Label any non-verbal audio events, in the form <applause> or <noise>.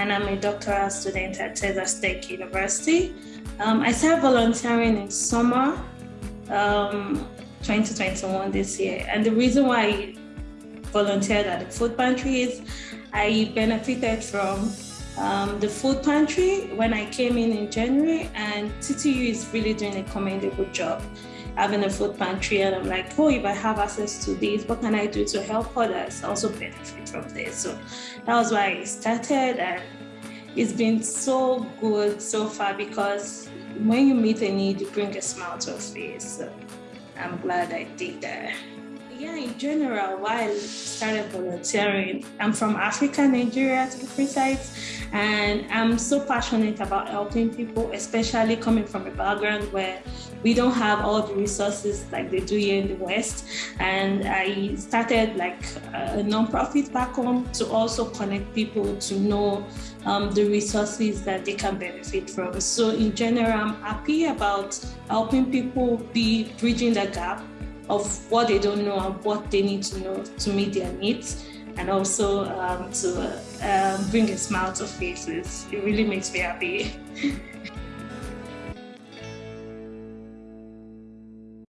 and I'm a doctoral student at Texas Tech University. Um, I started volunteering in summer um, 2021 this year, and the reason why I volunteered at the food pantry is I benefited from um, the food pantry when I came in in January, and TTU is really doing a commendable job having a food pantry. And I'm like, oh, if I have access to this, what can I do to help others also benefit from this? So that was why I started, and it's been so good so far because when you meet a need, you bring a smile to a face. So I'm glad I did that. General, while I started volunteering, I'm from Africa, Nigeria to be precise, and I'm so passionate about helping people, especially coming from a background where we don't have all the resources like they do here in the West. And I started like a nonprofit back home to also connect people to know um, the resources that they can benefit from. So in general, I'm happy about helping people be bridging the gap of what they don't know and what they need to know to meet their needs and also um, to uh, um, bring a smile to faces. It really makes me happy. <laughs>